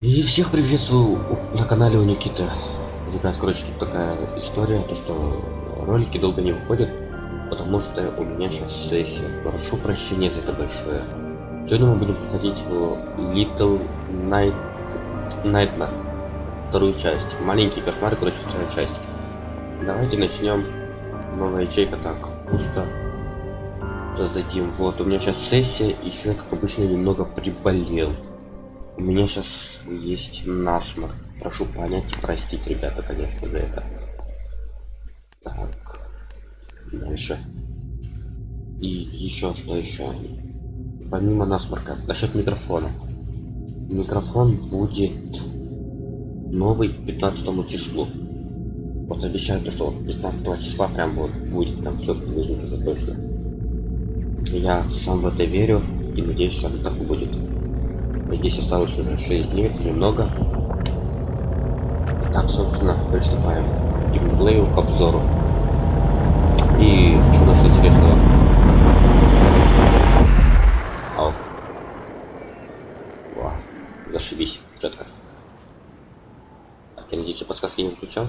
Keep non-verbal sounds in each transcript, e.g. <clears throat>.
И всех приветствую на канале у Никиты. Ребят, короче, тут такая история, то что ролики долго не выходят, потому что у меня сейчас сессия. Прошу прощения за это большое. Сегодня мы будем проходить Little Night Nightmare. Вторую часть. Маленький кошмар, короче, вторая часть. Давайте начнем. Новая ячейка так пусто. Зададим. Вот, у меня сейчас сессия, еще я, как обычно, немного приболел. У меня сейчас есть насморк. Прошу понять и простить, ребята, конечно, за это. Так. Дальше. И еще что еще? Помимо насморка, насчет микрофона. Микрофон будет новый 15 числу. Вот обещают, что вот 15 числа прям вот будет, там все привезут уже точно. Я сам в это верю и надеюсь, что так будет. Здесь осталось уже 6 дней, это немного. Так, собственно, приступаем к геймплею, к обзору. И что у нас интересного? Ау. Во, зашибись, четко. Так, я надеюсь, подсказки не включал.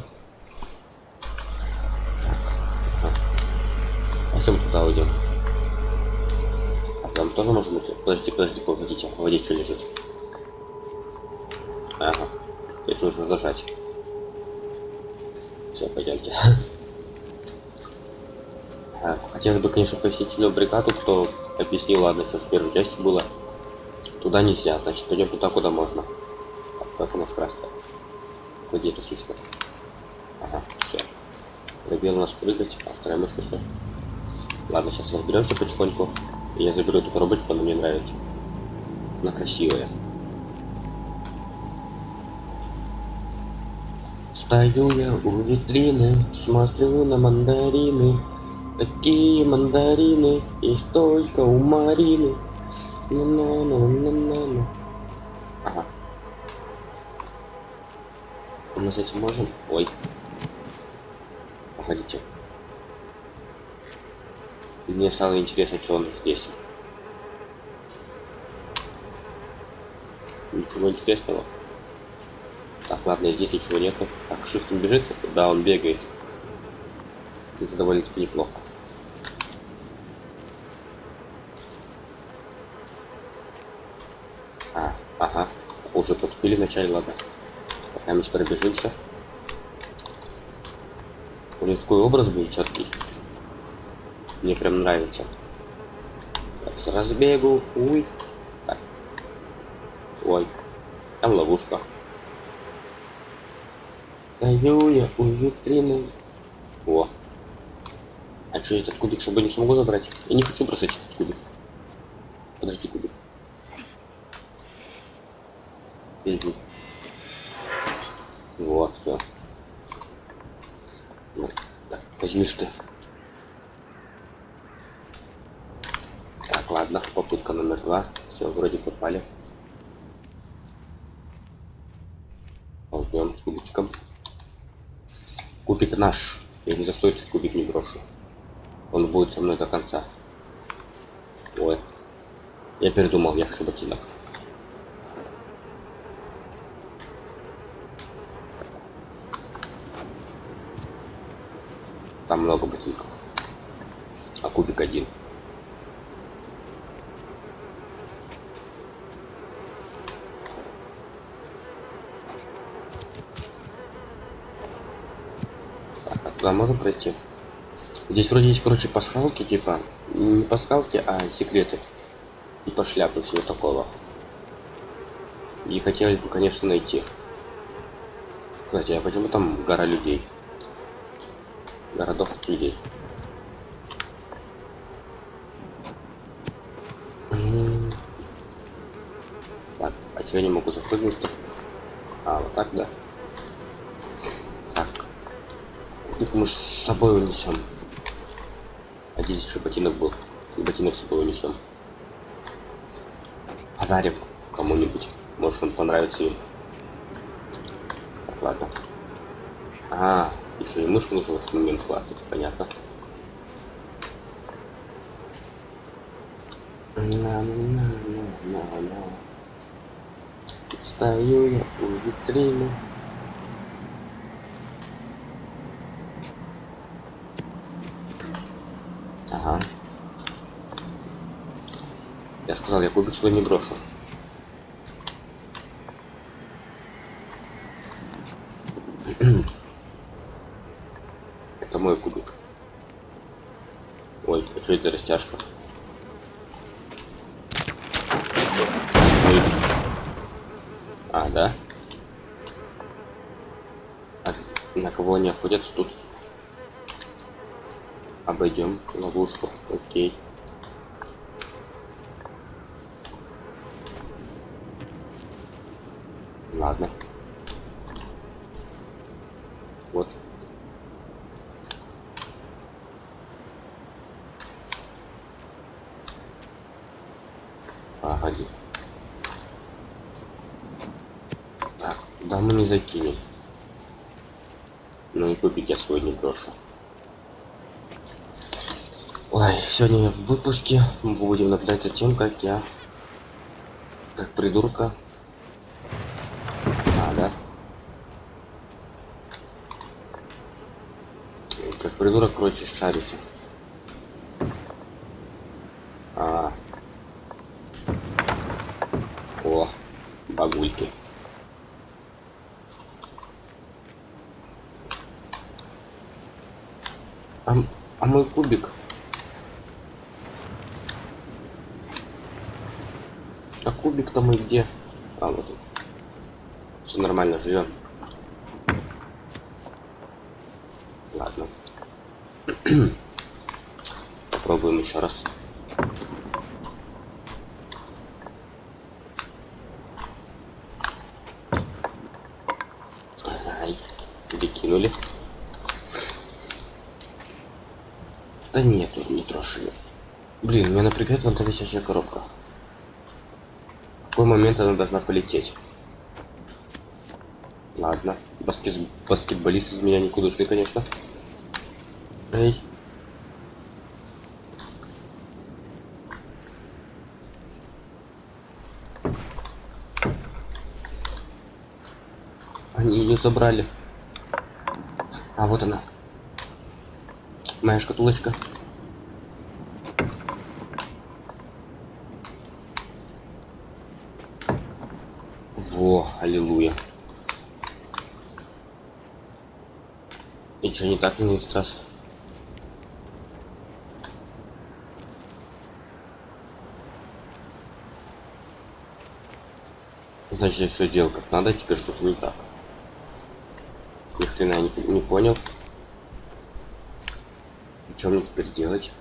А если мы туда уйдем? Тоже можем идти? Подожди, подожди, погодите, в воде что лежит? Ага, здесь нужно зажать. Все, пойдемте. <laughs> Хотелось бы, конечно, посетить бригаду, кто объяснил, ладно, что в первой части было. Туда нельзя, значит, пойдем туда, куда можно. Как у нас трасса? Где эту слишком? Ага, все. Пробел у нас прыгать, а вторая мышка что? Ладно, сейчас разберемся потихоньку. Я заберу эту коробочку, она мне нравится. Она красивая. Стою я у витрины, смотрю на мандарины. Такие мандарины есть только у Марины. На-на-на-на-на-на. Ага. Мы с этим можем? Ой. Погодите. Мне стало интересно, что он здесь. Ничего интересного. Так, ладно, здесь ничего нету. Так, шифтом бежит? Да, он бегает. Это довольно-таки неплохо. А, ага. Уже подкупили вначале, ладно. Пока мы пробежимся. У такой образ был четкий. Мне прям нравится. Так, с разбегу. Уй. Так. Ой. Там ловушка. Стою я у витрины. О. А что, этот кубик с собой не смогу забрать? Я не хочу бросать этот кубик. Подожди, кубик. Угу. Вот, все. Ну, так, возьмишь ты. Так, ладно, попытка номер два. Все, вроде попали. Ползем с кубичком. Кубик наш. Я ни за что этот кубик не брошу. Он будет со мной до конца. Ой. Я передумал, я хочу ботинок. Там много ботинков. А кубик один. Туда можно пройти? Здесь вроде есть, короче, пасхалки, типа. Не пасхалки, а секреты. Типа шляпы всего такого. И хотелось бы, конечно, найти. Кстати, а почему там гора людей? Городов от людей. Так, а что я не могу запрыгнуть-то? А, вот так, да? Так. Тут мы с собой унесем. Надеюсь, что ботинок был. И ботинок с собой унесем. Подарим кому-нибудь. Может он понравится им. Так, ладно. А, еще и мышку нужно в этот момент классить, понятно. На-на-на-на-на. Стою я у витрины. Я сказал, я кубик свой не брошу. Это мой кубик. Ой, а что это растяжка? Ой. А, да? А на кого они охотятся тут? Обойдем ловушку. Окей. Ладно. Вот. Погоди. Так, да мы не закинем. Ну и кубик я свой не брошу. Ой, сегодня в выпуске мы будем наблюдать за тем, как я, как придурка, а, да, как придурок, короче, шарится. А, о, багульки. А, мой кубик А кубик-то мы где? А, вот. Все нормально, живем. Ладно. <clears throat> Попробуем еще раз. Ай, перекинули. Да нет, тут не трошили. Блин, меня напрягает вон та висящая коробка. В какой момент она должна полететь? Ладно. Баскет... Баскетболист из меня никудышный, конечно. Эй. Они ее забрали. А вот она. Моя шкатулочка. Во, аллилуйя. И что, не так на этот раз? Значит, я все делал как надо, теперь что-то не так. Ни хрена не, не понял. И что мне теперь делать?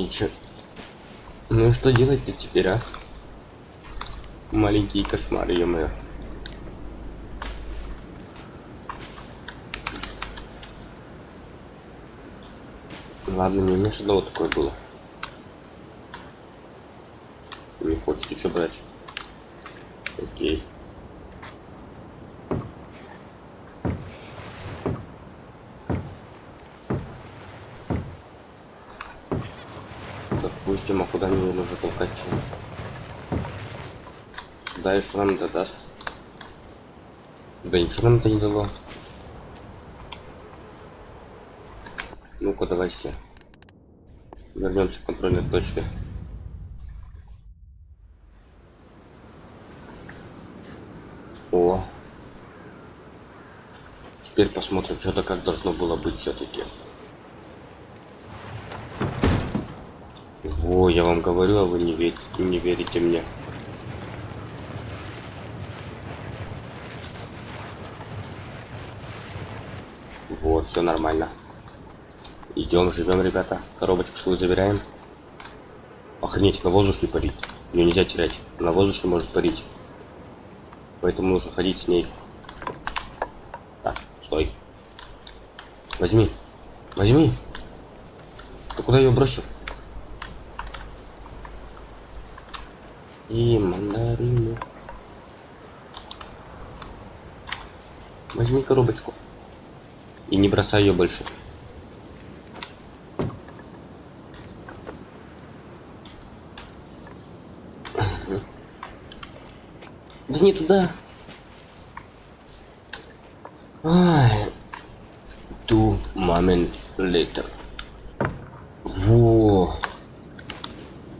И чё? Ну что делать-то теперь, а? Маленькие кошмары, ё-моё. Ладно, мне не одного такое было. Не хочешь еще брать? Окей. Допустим, а куда мне нужно толкать чё? Сюда и что нам это даст? Да ничего нам это не дало. Ну-ка, давай все. Вернемся к контрольной точке. О. Теперь посмотрим, что-то как должно было быть все-таки. Во, я вам говорю, а вы не, ве- не верите мне. Вот, все нормально. Идем, живем, ребята. Коробочку свою забираем. Охренеть, на воздухе парить. Ее нельзя терять. На воздухе может парить. Поэтому нужно ходить с ней. Так, стой. Возьми. Возьми. Ты куда ее бросил? И мандарины. Возьми коробочку. И не бросай ее больше. Да не туда. Ай. Two moments later. Во.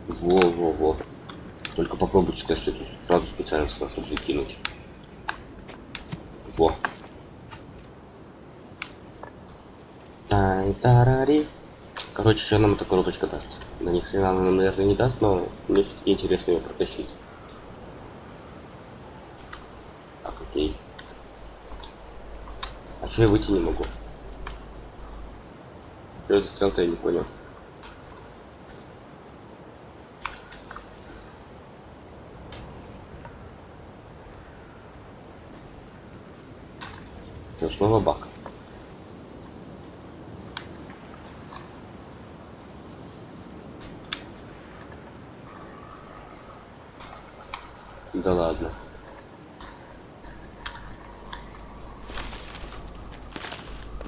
Во, во, во. Только попробуйте сказать, что это сразу специально сказал, чтобы закинуть. Во. Тай тарари. Короче, что нам эта коробочка даст? Да ни хрена она нам, наверное, не даст, но мне все-таки интересно ее протащить. Так, окей. А что я выйти не могу? Что это стрел-то я не понял. Что, снова бак? Да ладно.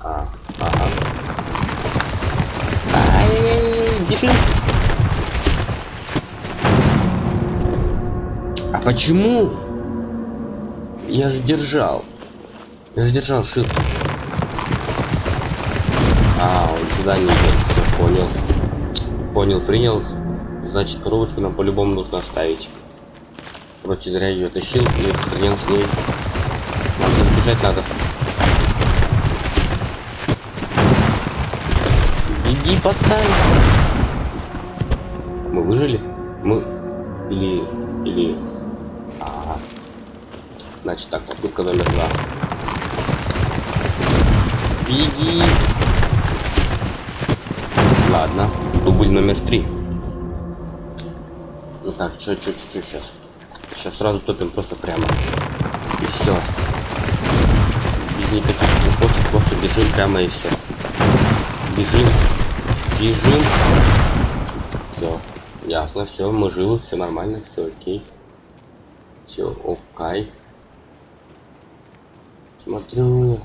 А, ага. Ай, бежим. А почему? Я же держал. Я же держал shift. А, он сюда не идет. Все, понял. Понял, принял. Значит, коробочку нам по-любому нужно оставить. Короче, зря ее тащил и хрен с ней. Сейчас бежать надо. Беги, пацан! Мы выжили? Мы... Или... Или... Ага. Значит так, попытка номер два. Беги! Ладно, дубль номер три. Ну так, чё, чё, чё, чё сейчас? Сейчас сразу топим просто прямо. И все. Без никаких вопросов, просто бежим прямо и все. Бежим. Бежим. Все. Ясно, все, мы живы, все нормально, все окей. Все окей. Смотрю.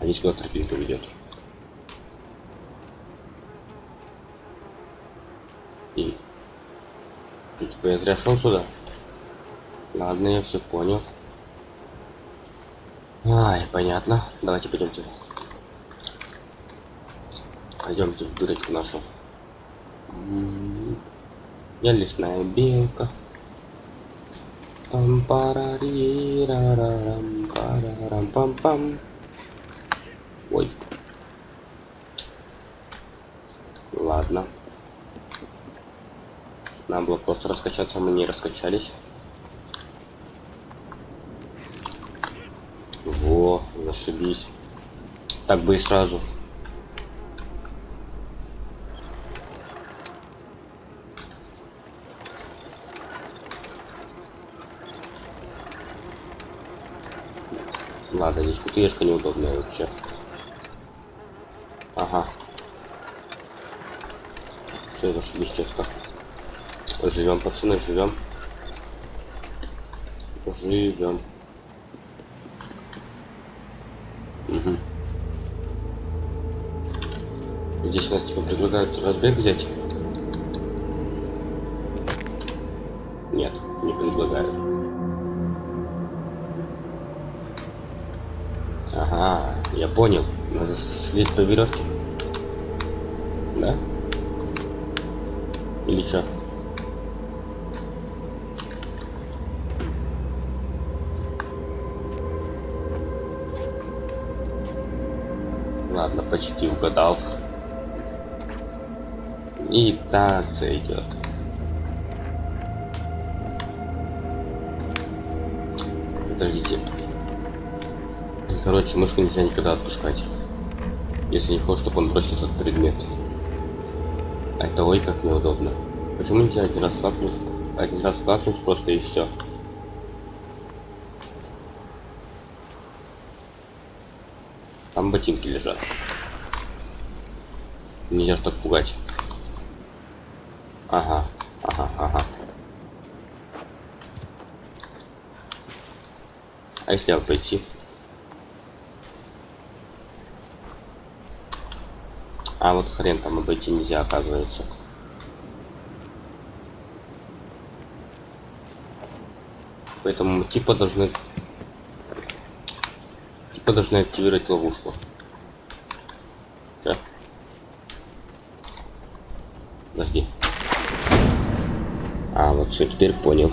А здесь куда тропинка ведет. И что, типа я зря сюда? Ладно, я все понял. Ай, понятно. Давайте пойдемте. Пойдемте в дырочку нашу. М, Я лесная белка. пам парари рарарам парарам пам пам Ой. Ладно. Нам было просто раскачаться, мы не раскачались. Во, зашибись. Так бы и сразу. Ладно, здесь кутышка неудобная вообще. Ага. Все, зашибись что-то. Живем, пацаны, живем. Живем. Угу. Здесь нас типа предлагают разбег взять. Нет, не предлагают. Ага, я понял. Надо слезть по веревке. Да? Или что? Ладно, почти угадал. И так зайдет. Подождите. Короче, мышку нельзя никогда отпускать. Если не хочешь, чтобы он бросил этот предмет. А это ой как неудобно. Почему нельзя один раз класснуть? Один раз класснуть просто и все. Там ботинки лежат. Нельзя ж так пугать. Ага, ага, ага. А если обойти? А вот хрен там обойти нельзя, оказывается. Поэтому типа должны... Типа должны активировать ловушку. Че? Подожди. А, вот все, теперь понял.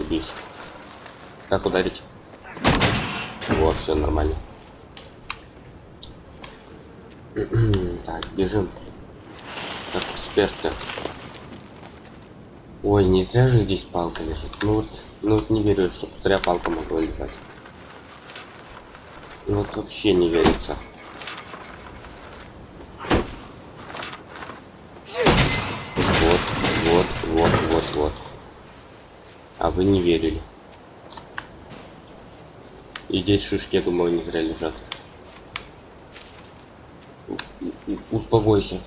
Зашибись. Как ударить? Вот, все нормально. <clears throat> так, бежим. Как эксперты. Ой, нельзя же здесь палка лежит. Ну вот, ну вот не верю, что зря палка могла лежать. Ну вот вообще не верится. Вот, вот, вот, вот, вот. А вы не верили. И здесь шишки, я думаю, не зря лежат. Успокойся.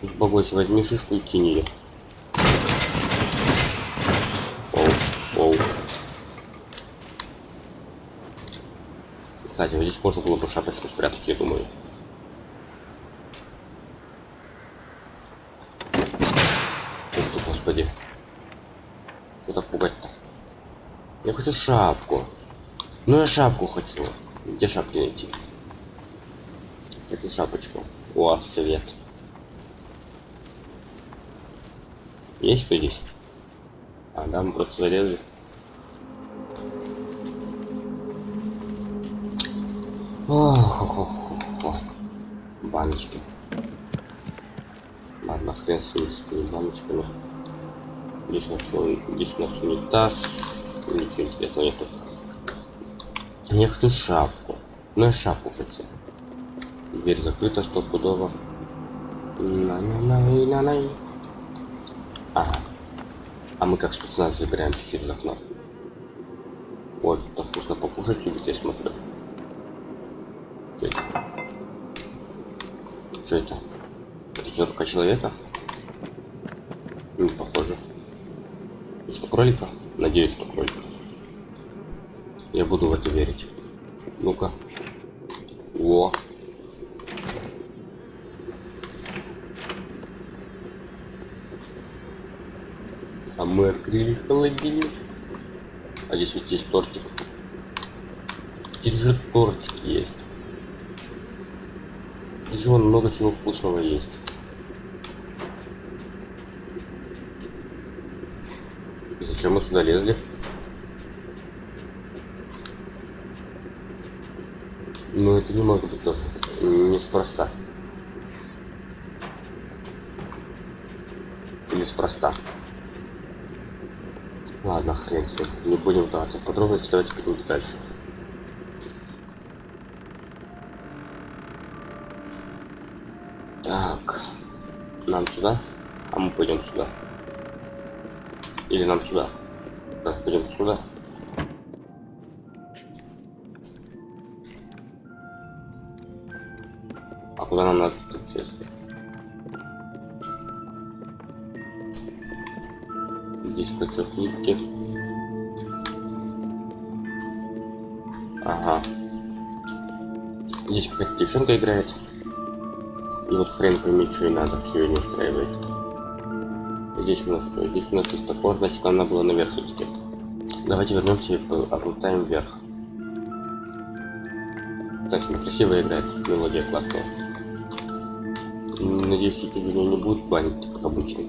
Успокойся, возьми шишку и кинь ее. Оу, оу. Кстати, вот здесь можно было бы шапочку спрятать, я думаю. Ух ты, господи. Что так пугать-то? Хочу шапку. Ну я шапку хочу. Где шапки найти? Хочу шапочку. О, свет. Есть кто здесь? А, да, мы просто залезли. Ох, ох, ох, ох. Баночки. Ладно, хрен с ними, с баночками. Здесь у нас, здесь у нас унитаз. Ничего интересного нету. Я хочу шапку. Ну я шапку хочу. Дверь закрыта стопудово. На-на-на-на-на. Ага. А мы как спецназ забираемся через окно. Вот, так вкусно покушать любит, я смотрю. Что это? Что это? Рука человека? Не похоже. Что, кролика? Надеюсь, что кролика. Я буду в это верить. Ну-ка. О. А мы открыли холодильник. А здесь вот есть тортик. Же тортик есть. Здесь же много чего вкусного есть. И Зачем мы сюда лезли? Ну это не может быть тоже неспроста. Или спроста. Ладно, хрен с ним. Не будем вдаваться в подробности, давайте пойдем дальше. Так. Нам сюда? А мы пойдем сюда. Или нам сюда? Так, пойдем сюда. А куда нам надо тут сесть? Здесь против нитки. Ага. Здесь какая-то девчонка играет. И вот хрен пойми, что и надо, ее не устраивает. Здесь у нас что? Здесь у нас есть топор, значит нам надо было наверх все-таки. Давайте вернемся и облутаем вверх. Кстати, красиво играет, мелодия классная. Надеюсь, эти меня не будут банить, как обычно.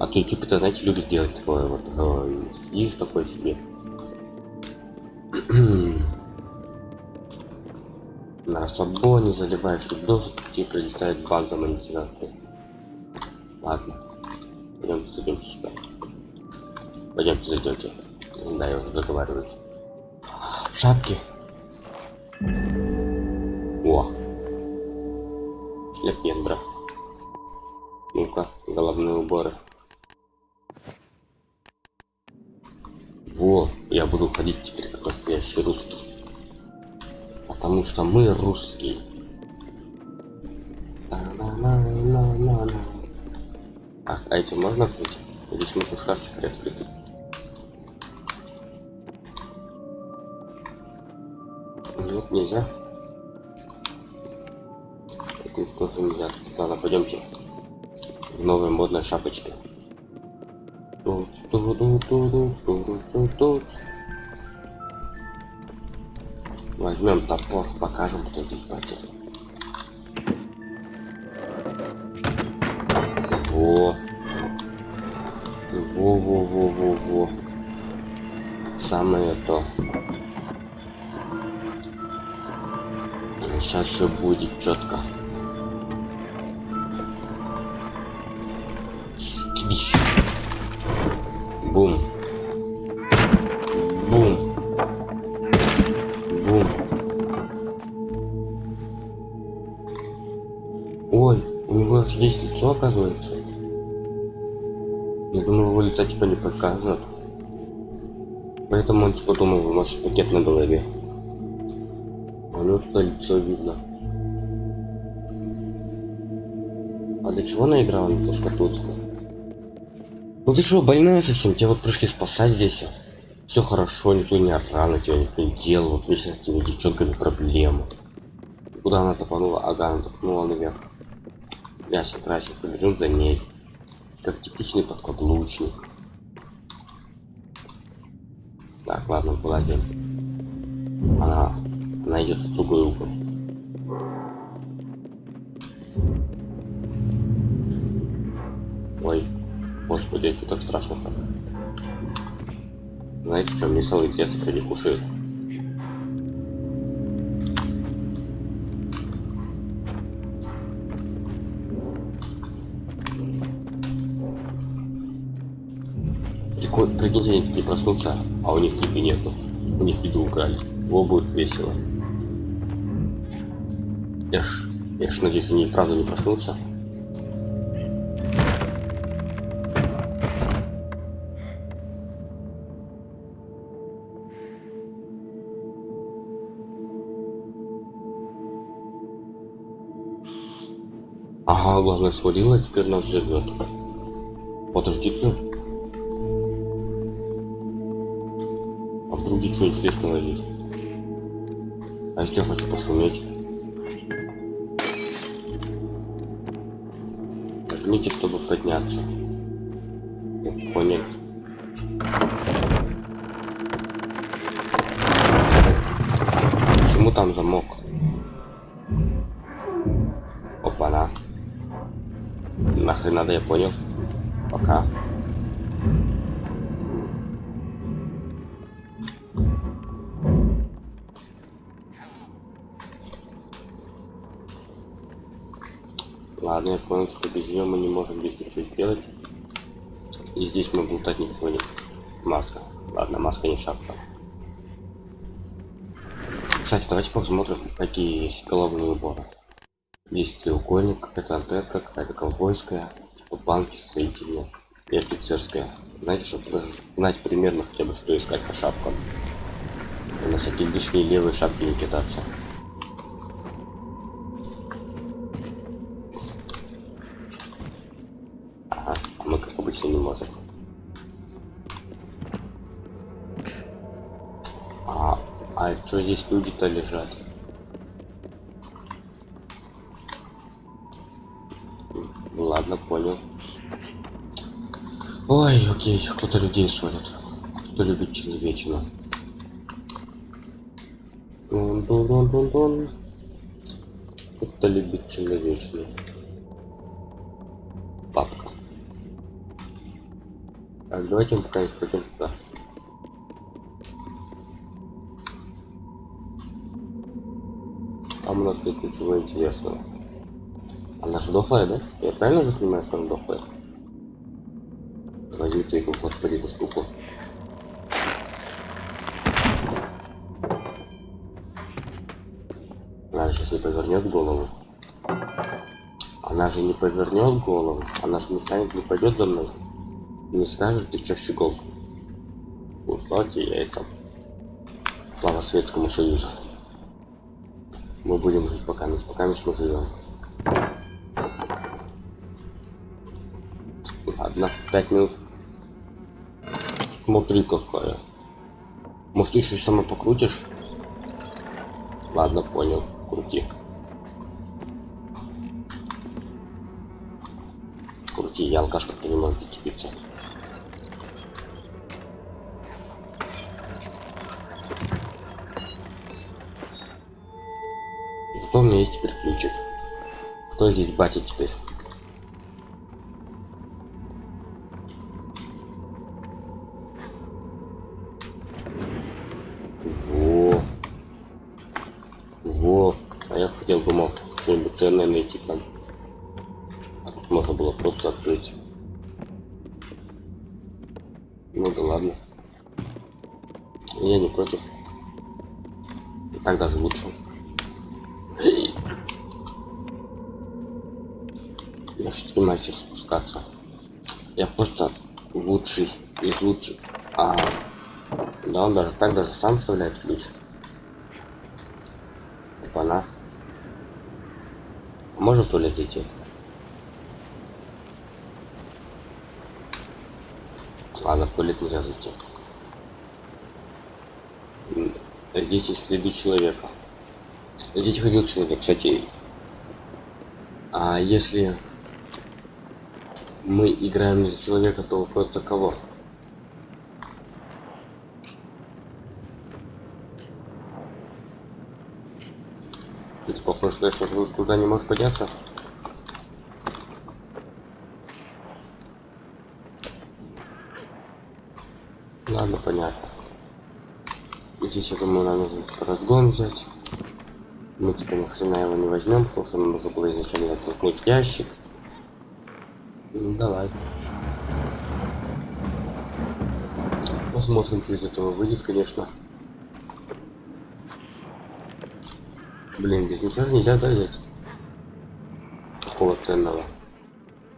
А то типа-то, знаете, любят делать такое вот. Э, сидишь такой себе. <clears throat> На расслабоне заливаешь видос, тебе прилетает бан за. Ладно. Пойдемте зайдете. Да, я уже договариваюсь. Шапки. О. Шляпендра. Ну-ка, головные уборы. Во, я буду ходить теперь как настоящий русский. Потому что мы русские. А, а эти можно открыть? Или смотрю шкафчик приоткрытый? Нет, нельзя. Это тоже нельзя. Ладно, пойдемте. В новой модной шапочке. Тут, тут, тут, тут, тут, тут, тут. Возьмем топор, покажем, кто здесь батя. Во. Во, во, во, во, во. Самое то. Сейчас все будет четко. Бум. Бум. Бум. Ой, у него здесь лицо оказывается. Я думал, его лица типа не покажут. Поэтому он типа думал, у нас пакет на голове. Туда лицо видно. А для чего она играла на ту шкатулку? Ну ты что, больная совсем? Тебя вот пришли спасать здесь. Все хорошо, никто не орал тебя, никто не делал. Вот вечно с этими девчонками проблемы. Куда она топанула? Ага, она топнула наверх. Ясен, красен, побежим за ней. Как типичный подкаблучник. Так, ладно. Она, она в другой угол. Ой, господи, что так страшно -то? Знаете, что мне самое интересное, что не кушает? Прикольно, прикиньте, они такие проснутся, а у них еды нету. У них еду украли. Во будет весело. Я ж, я ж надеюсь, они правда не проснутся. Ага, главное свалила, теперь нас зовет. Подожди ты. А вдруг здесь что интересного есть? А если хочу пошуметь? Нажмите, чтобы подняться. Понял. Почему там замок? Опа-на. Нахрен надо, я понял. Пока. Понял, что без нее мы не можем здесь ничего сделать. И здесь мы болтать ничего не... Маска. Ладно, маска не шапка. Кстати, давайте посмотрим, какие есть головные уборы. Есть треугольник, какая-то антенка, какая-то ковбойская, типа банки строительные и офицерская. Знаете, чтобы знать примерно хотя бы, что искать по шапкам. И на всякие лишние левые шапки не кидаться. Ага, а мы как обычно не можем. А, а что здесь люди-то лежат? Ладно, понял. Ой, окей, кто-то людей ссорит. Кто любит человечину. Дун-дун-дун-дун-дун. Кто любит человечину. Папка. Так, давайте мы пока пойдем туда. Нет ничего интересного. Она же дохлая, да? Я правильно же понимаю, что она дохлая? Возьми ты эту эту штуку. Она сейчас не повернет голову. Она же не повернет голову. Она же не станет, не пойдет за мной. Не скажет, ты чё щегол. Условьте я это. Слава Советскому Союзу. Мы будем жить пока, пока мы живем. Ладно, пять минут. Смотри какая. Может еще сама покрутишь? Ладно, понял. Крути. Крути, я алкашка, ты не можешь зацепиться. Есть теперь ключик. Кто здесь батя теперь? Во. Во. А я хотел бы мог что-нибудь найти там. А тут можно было просто открыть. Ну да ладно. Я не против. Так даже лучше. Я все-таки мастер спускаться. Я просто лучший из лучших. А, да, он даже так даже сам вставляет ключ. Опа-на. Можем в туалет идти? Ладно, в туалет нельзя зайти. Здесь есть следы человека. Здесь ходил человек, кстати. А если мы играем за человека, то просто кого? Ты похож, что что ты туда не можешь подняться? Ладно, понятно. Здесь, я думаю, нам нужно разгон взять. Мы типа ни хрена его не возьмем, потому что нам нужно было изначально оттолкнуть ящик. Ну давай. Посмотрим, что из этого выйдет, конечно. Блин, здесь ничего же нельзя да, взять. Такого ценного.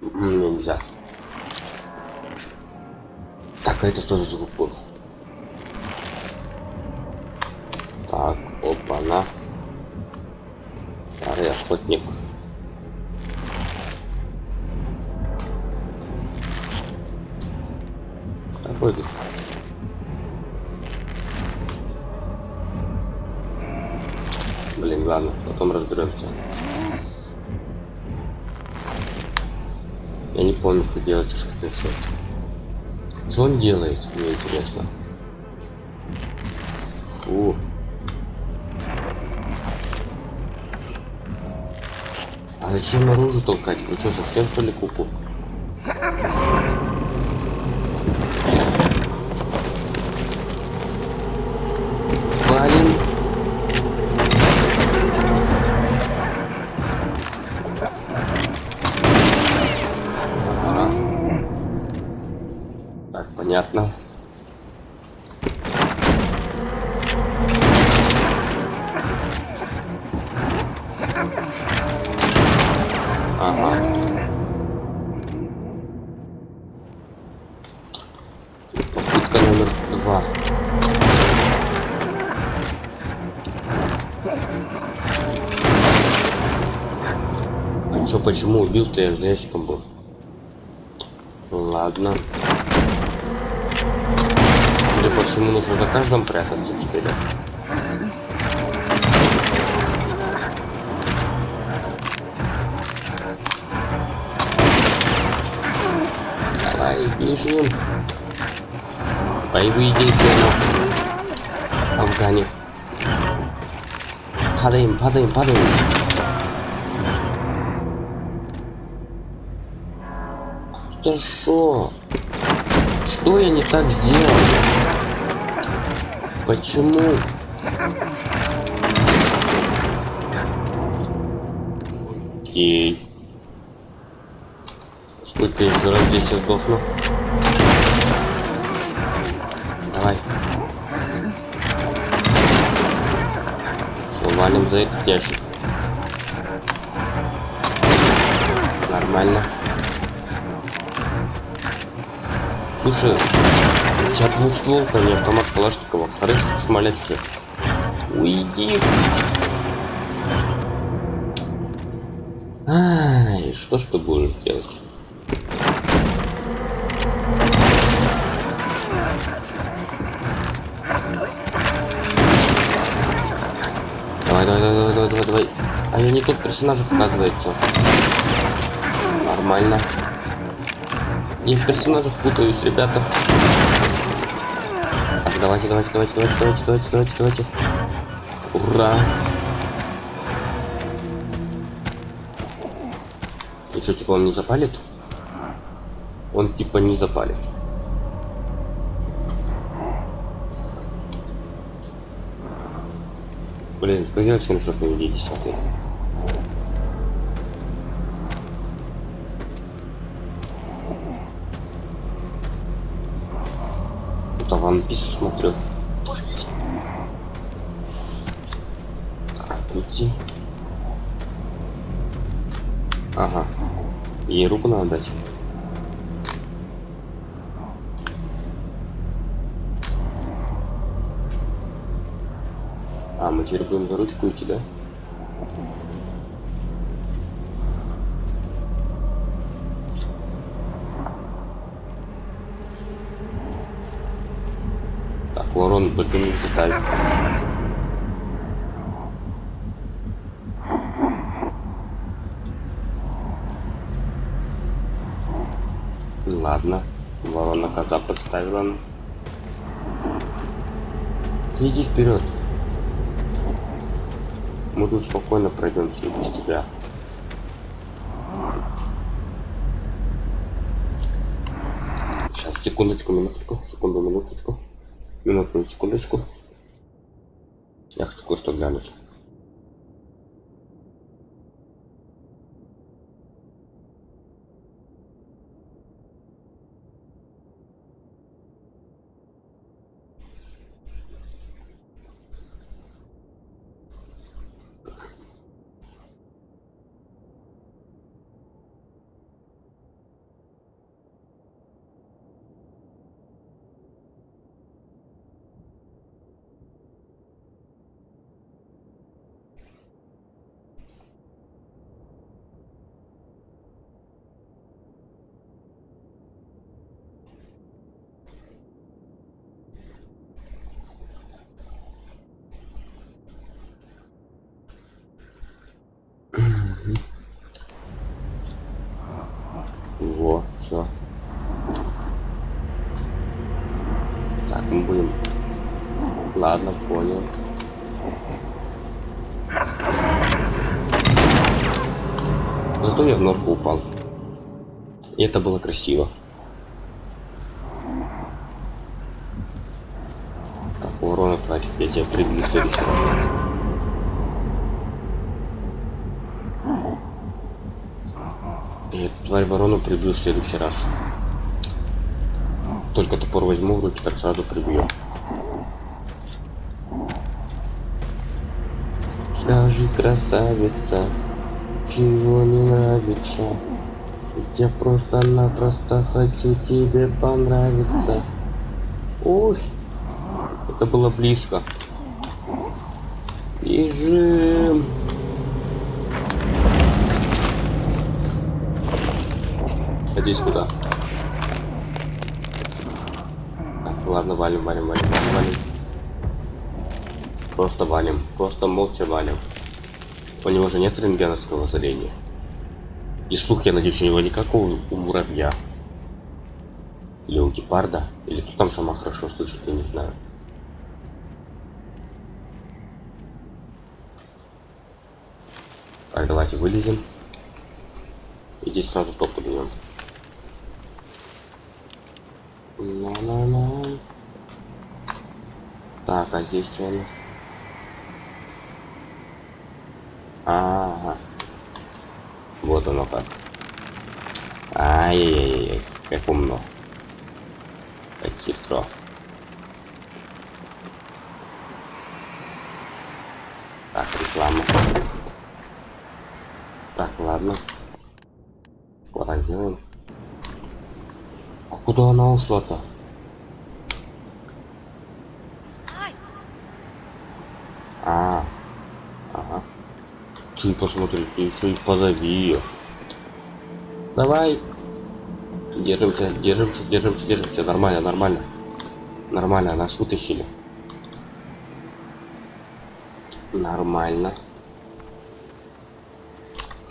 М, Нельзя. Так, а это что за звук был? Так, опа-на. Старый охотник. Разберемся. Я не помню, как делать скриншот. Что он делает, мне интересно. Фу. А зачем наружу толкать? Вы что, совсем что ли куку? Блин. Почему убил-то я за ящиком был? Ладно. Судя по всему, нужно за каждым прятаться теперь. Бежим. Боевые действия на Афгане. Падаем, падаем, падаем. Это что? Что я не так сделал? Почему? Окей. Сколько еще раз здесь я сдохну? Давай. Все, валим за этот ящик. Нормально. Слушай, у тебя двухстволка, не автомат Калашникова. Хорошо шмалять уже. Уйди. Ай, что ж ты будешь делать? Давай, давай, давай, давай, давай, давай. А я не тот персонаж, оказывается. Нормально. Я в персонажах путаюсь, ребята. Давайте, давайте, давайте, давайте, давайте, давайте, давайте, давайте. Ура! И что, типа он не запалит? Он типа не запалит. Блин, сказал скриншот на видео десятый. Это One Piece смотрю. Так, идти. Ага. Ей руку надо дать. А, мы теперь будем за ручку идти, да? Так, ворон, только не деталь. Ладно, ворона кота подставила. Ты иди вперед. Мы тут спокойно пройдем все без тебя. Сейчас, секундочку, минуточку, секунду, минуточку. Минутную секундочку. Я хочу кое-что глянуть. Во, все. Так, мы будем. Ладно, понял. Зато я в норку упал. И это было красиво. Так, урона тварь, я тебя прибью в следующий раз. Я тварь ворону прибью в следующий раз. Только топор возьму в руки, так сразу прибью. Скажи, красавица, чего не нравится? Я просто-напросто хочу тебе понравиться. Ой, это было близко. Бежим. Надеюсь, куда? Так, ладно, валим, валим, валим, валим. Просто валим, просто молча валим. У него же нет рентгеновского зрения. И слух, я надеюсь, у него никакого у муравья. Или у гепарда. Или кто там сама хорошо слышит, я не знаю. Так, давайте вылезем. И здесь сразу топ. На-на-на. Так, а здесь что у нас? Ага. Вот оно как. Ай-яй-яй-яй, как умно. Как хитро. Так, реклама. Так, ладно. Вот так делаем. А куда она ушла-то? А, ага. Ты посмотри, ты еще и позови ее. Давай. Держимся, держимся, держимся, держимся. Нормально, нормально. Нормально, нас вытащили. Нормально.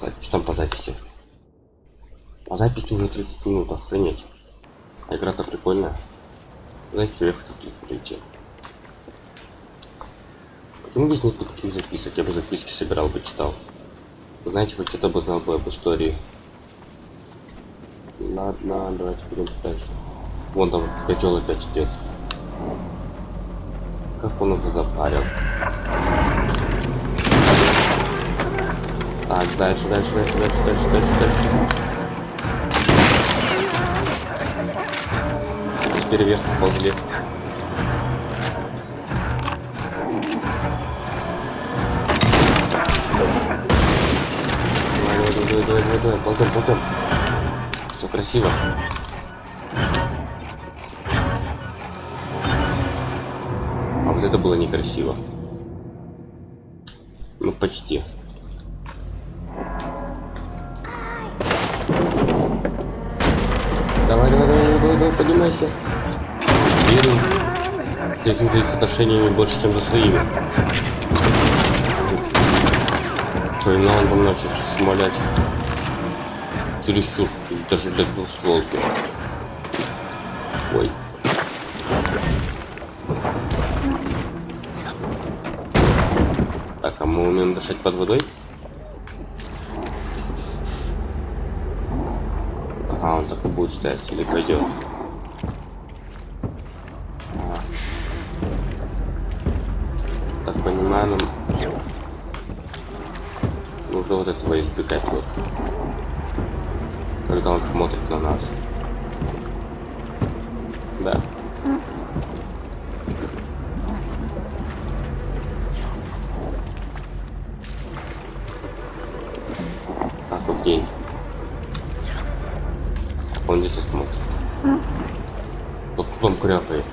Так, что там по записи? По записи уже 30 минут, охренеть. А игра-то прикольная. Знаете, что я хочу прийти? Почему здесь нет никаких записок? Я бы записки собирал бы, читал. Знаете, хоть что-то бы знал бы об истории. Ладно, давайте пойдем дальше. Вон там котел опять идет. Как он уже запарил. Так, дальше, дальше, дальше, дальше, дальше, дальше, дальше. Теперь вверх поползли. Давай, давай, давай, давай, ползем, ползем. Все красиво. А вот это было некрасиво. Ну, почти. Давай, давай, давай, давай, давай, поднимайся. Верю. Слежу за их отношениями больше, чем за своими. Что и он там начал шмалять. Чересчур, даже для двухстволки. Ой. Так, а мы умеем дышать под водой? Ага, он так и будет стоять или пойдет. Ага. Так понимаю, нам нужно вот этого избегать вот. Когда он смотрит на нас. Да. Окей. Он здесь смотрит. Вот тут он крякает.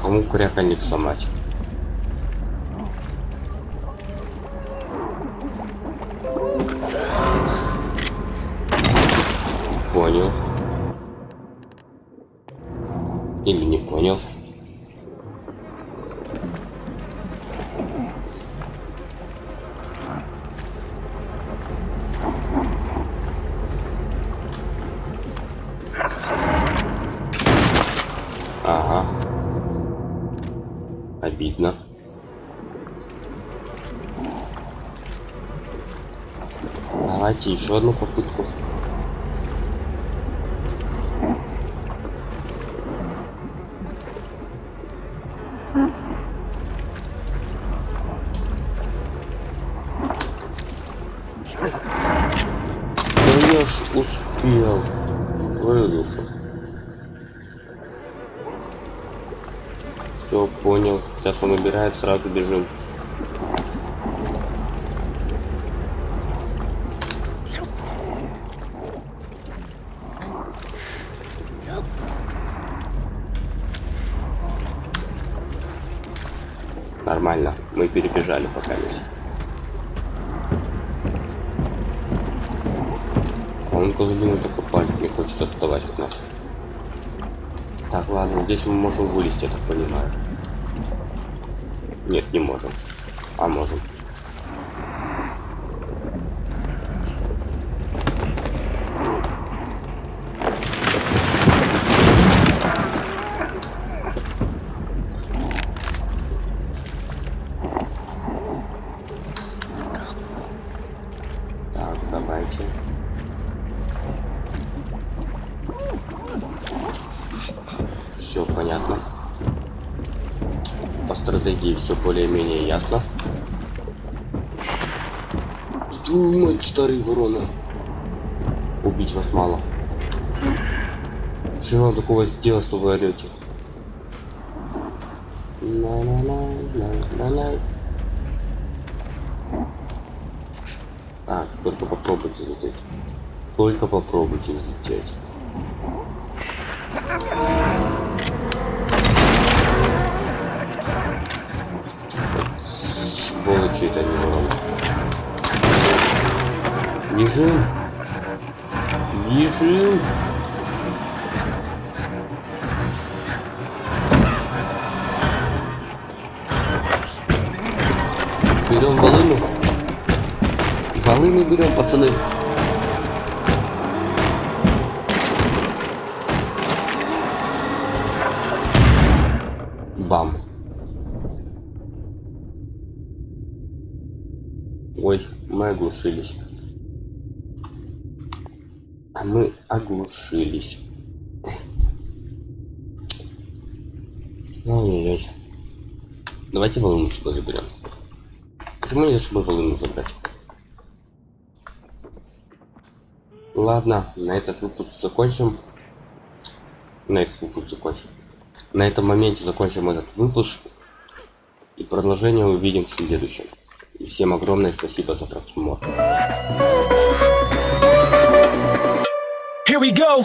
Кому крякальник сломать? Понял. Еще одну попытку. Ж успел. Твою. Все, понял. Сейчас он убирает, сразу бежим. Нормально, мы перебежали пока весь. А он козлину только палит, не хочет отставать от нас. Так, ладно, здесь мы можем вылезти, я так понимаю. Нет, не можем. А можем. стратегии все более-менее ясно. Старый ворона. Убить вас мало. Что вам такого сделать, что вы орете? А, только попробуйте взлететь. Только попробуйте взлететь. Сволочи это не ворона. Бежим. Бежим. Берем волыну. Волыну берем, пацаны. Бам. Ой, мы оглушились. А мы оглушились. Ой-ой-ой. Давайте волну сюда заберем. Почему я с собой волну забрать? Ладно, на этот выпуск закончим. На этот выпуск закончим. На этом моменте закончим этот выпуск. И продолжение увидим в следующем. И всем огромное спасибо за просмотр. Here we go.